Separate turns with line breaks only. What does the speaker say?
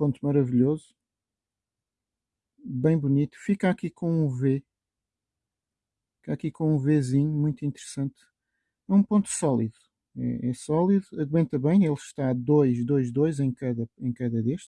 ponto maravilhoso. Bem bonito. Fica aqui com um V. Fica aqui com um Vzinho, muito interessante. É um ponto sólido. É, é sólido, aguenta bem. Ele está 2, 2, 2 em cada, em cada deste.